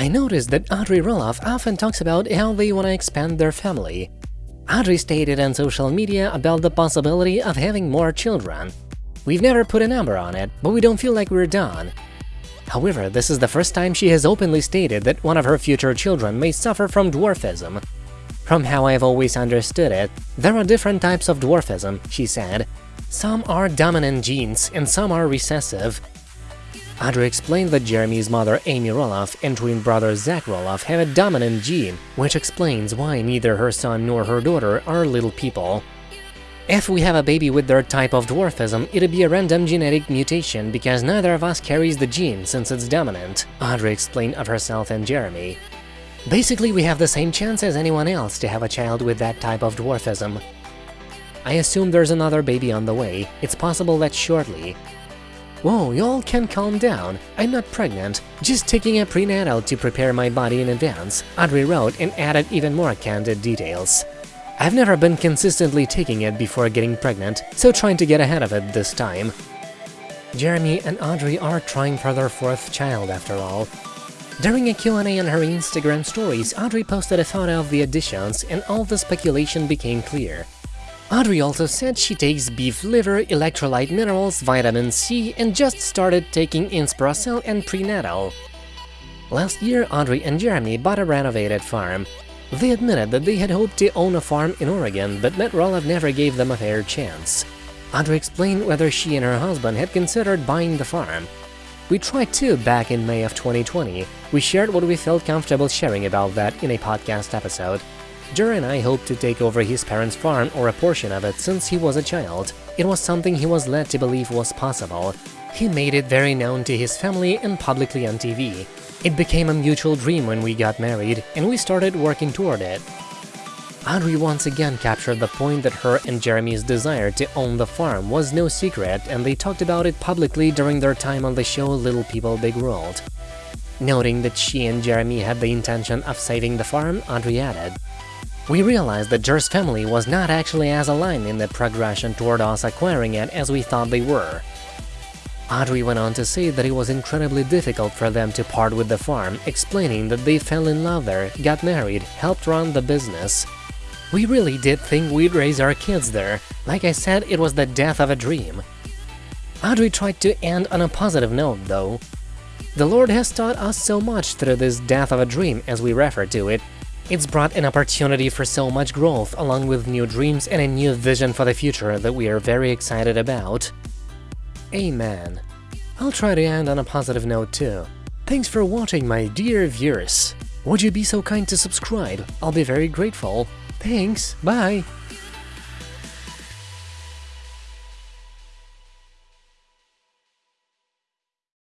I noticed that Audrey Roloff often talks about how they want to expand their family. Audrey stated on social media about the possibility of having more children. We've never put a number on it, but we don't feel like we're done. However, this is the first time she has openly stated that one of her future children may suffer from dwarfism. From how I've always understood it, there are different types of dwarfism, she said. Some are dominant genes and some are recessive. Audrey explained that Jeremy's mother Amy Roloff and twin brother Zach Roloff have a dominant gene, which explains why neither her son nor her daughter are little people. If we have a baby with their type of dwarfism, it'd be a random genetic mutation because neither of us carries the gene since it's dominant, Audrey explained of herself and Jeremy. Basically, we have the same chance as anyone else to have a child with that type of dwarfism. I assume there's another baby on the way, it's possible that shortly, Whoa, y'all can calm down. I'm not pregnant, just taking a prenatal to prepare my body in advance, Audrey wrote and added even more candid details. I've never been consistently taking it before getting pregnant, so trying to get ahead of it this time. Jeremy and Audrey are trying for their fourth child after all. During a Q&A on her Instagram stories, Audrey posted a photo of the additions and all the speculation became clear. Audrey also said she takes beef liver, electrolyte minerals, vitamin C, and just started taking Inspiracel and prenatal. Last year, Audrey and Jeremy bought a renovated farm. They admitted that they had hoped to own a farm in Oregon, but Matt Roloff never gave them a fair chance. Audrey explained whether she and her husband had considered buying the farm. We tried to back in May of 2020. We shared what we felt comfortable sharing about that in a podcast episode. Jer and I hoped to take over his parents' farm or a portion of it since he was a child. It was something he was led to believe was possible. He made it very known to his family and publicly on TV. It became a mutual dream when we got married, and we started working toward it. Audrey once again captured the point that her and Jeremy's desire to own the farm was no secret and they talked about it publicly during their time on the show Little People Big World. Noting that she and Jeremy had the intention of saving the farm, Audrey added, we realized that Jer's family was not actually as aligned in their progression toward us acquiring it as we thought they were. Audrey went on to say that it was incredibly difficult for them to part with the farm, explaining that they fell in love there, got married, helped run the business. We really did think we'd raise our kids there. Like I said, it was the death of a dream. Audrey tried to end on a positive note, though. The Lord has taught us so much through this death of a dream, as we refer to it, it's brought an opportunity for so much growth, along with new dreams and a new vision for the future that we are very excited about. Amen. I'll try to end on a positive note too. Thanks for watching, my dear viewers. Would you be so kind to subscribe? I'll be very grateful. Thanks, bye!